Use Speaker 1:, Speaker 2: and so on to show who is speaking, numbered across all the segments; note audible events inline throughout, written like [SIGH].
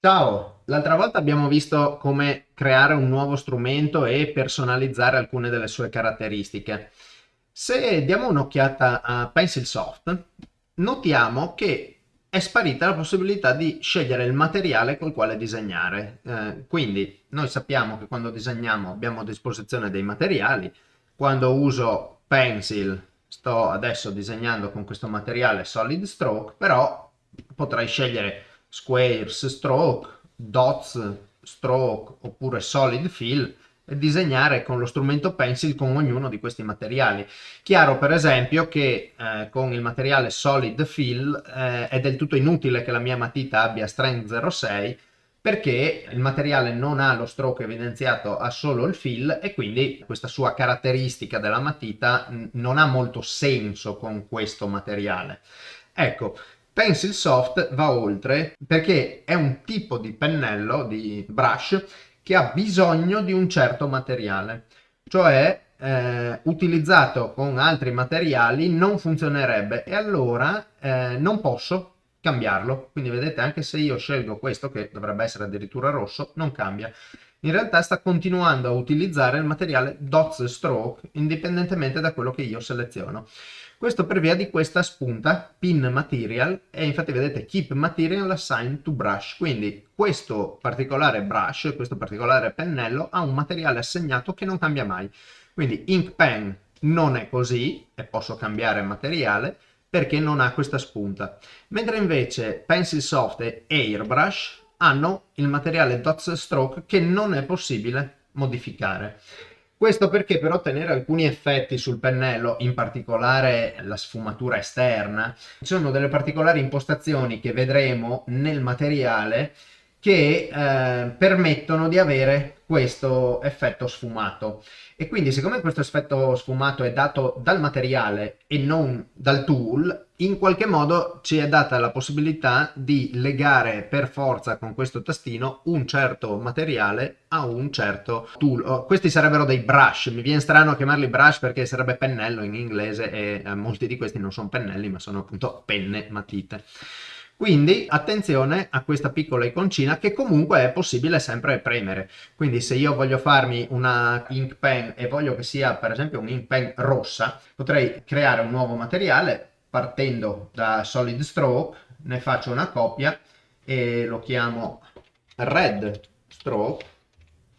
Speaker 1: Ciao, l'altra volta abbiamo visto come creare un nuovo strumento e personalizzare alcune delle sue caratteristiche. Se diamo un'occhiata a Pencilsoft, notiamo che è sparita la possibilità di scegliere il materiale col quale disegnare. Eh, quindi noi sappiamo che quando disegniamo abbiamo a disposizione dei materiali, quando uso Pencil sto adesso disegnando con questo materiale Solid Stroke, però potrei scegliere squares stroke, dots stroke oppure solid fill e disegnare con lo strumento pencil con ognuno di questi materiali. Chiaro per esempio che eh, con il materiale solid fill eh, è del tutto inutile che la mia matita abbia strength 06 perché il materiale non ha lo stroke evidenziato, ha solo il fill e quindi questa sua caratteristica della matita non ha molto senso con questo materiale. Ecco, Pencil Soft va oltre perché è un tipo di pennello, di brush, che ha bisogno di un certo materiale, cioè eh, utilizzato con altri materiali non funzionerebbe. E allora eh, non posso cambiarlo. Quindi vedete anche se io scelgo questo che dovrebbe essere addirittura rosso non cambia. In realtà sta continuando a utilizzare il materiale Dots Stroke indipendentemente da quello che io seleziono. Questo per via di questa spunta pin material e infatti vedete keep material assigned to brush. Quindi questo particolare brush, questo particolare pennello ha un materiale assegnato che non cambia mai. Quindi ink pen non è così e posso cambiare materiale perché non ha questa spunta. Mentre invece Pencil Soft e Airbrush hanno il materiale Dots Stroke che non è possibile modificare. Questo perché per ottenere alcuni effetti sul pennello, in particolare la sfumatura esterna, ci sono delle particolari impostazioni che vedremo nel materiale che eh, permettono di avere questo effetto sfumato. E quindi siccome questo effetto sfumato è dato dal materiale e non dal tool in qualche modo ci è data la possibilità di legare per forza con questo tastino un certo materiale a un certo tool. Oh, questi sarebbero dei brush. Mi viene strano chiamarli brush perché sarebbe pennello in inglese e eh, molti di questi non sono pennelli ma sono appunto penne matite quindi attenzione a questa piccola iconcina che comunque è possibile sempre premere. Quindi se io voglio farmi una ink pen e voglio che sia per esempio un ink pen rossa, potrei creare un nuovo materiale partendo da Solid Stroke, ne faccio una copia e lo chiamo Red Stroke,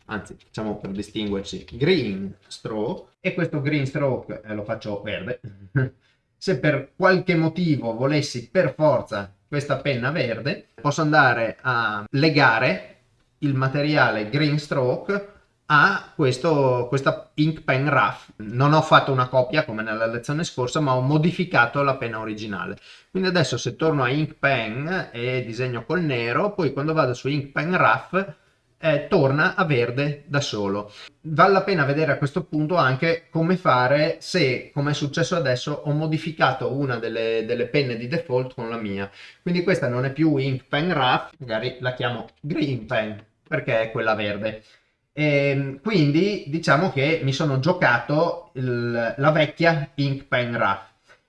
Speaker 1: anzi facciamo per distinguerci Green Stroke e questo Green Stroke eh, lo faccio verde. [LAUGHS] se per qualche motivo volessi per forza questa penna verde, posso andare a legare il materiale Green Stroke a questo, questa ink pen rough. Non ho fatto una copia come nella lezione scorsa, ma ho modificato la penna originale. Quindi adesso se torno a ink pen e disegno col nero, poi quando vado su ink pen rough eh, torna a verde da solo. Vale la pena vedere a questo punto anche come fare se, come è successo adesso, ho modificato una delle, delle, penne di default con la mia. Quindi questa non è più Ink Pen Rough, magari la chiamo Green Pen, perché è quella verde. E ehm, quindi diciamo che mi sono giocato il, la vecchia Ink Pen Rough.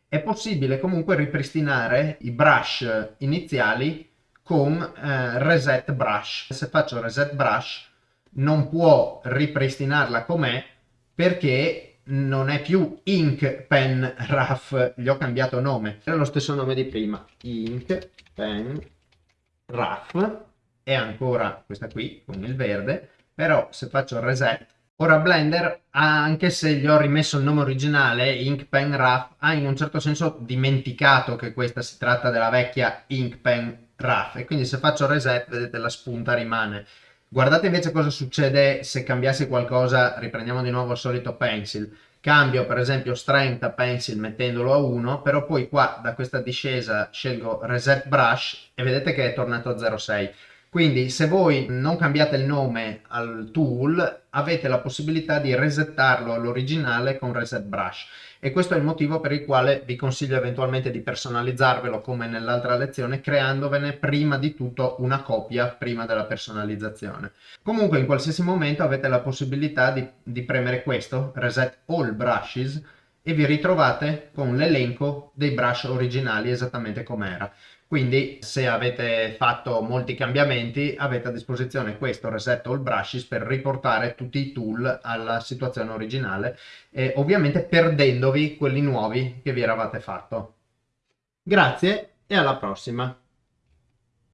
Speaker 1: È possibile comunque ripristinare i brush iniziali con eh, reset brush. Se faccio reset brush non può ripristinarla com'è perché non è più ink pen rough, gli ho cambiato nome. È lo stesso nome di prima, ink pen rough, è ancora questa qui con il verde, però se faccio reset Ora Blender, anche se gli ho rimesso il nome originale, Ink Pen Rough, ha in un certo senso dimenticato che questa si tratta della vecchia Ink Pen RAF e quindi se faccio reset vedete la spunta rimane. Guardate invece cosa succede se cambiassi qualcosa, riprendiamo di nuovo il solito pencil, cambio per esempio strength a pencil mettendolo a 1, però poi qua da questa discesa scelgo reset brush e vedete che è tornato a 0,6. Quindi se voi non cambiate il nome al tool avete la possibilità di resettarlo all'originale con reset brush e questo è il motivo per il quale vi consiglio eventualmente di personalizzarvelo come nell'altra lezione creandovene prima di tutto una copia prima della personalizzazione. Comunque in qualsiasi momento avete la possibilità di, di premere questo, reset all brushes, e vi ritrovate con l'elenco dei brush originali esattamente come era. Quindi se avete fatto molti cambiamenti avete a disposizione questo Reset All Brushes per riportare tutti i tool alla situazione originale e ovviamente perdendovi quelli nuovi che vi eravate fatto. Grazie e alla prossima!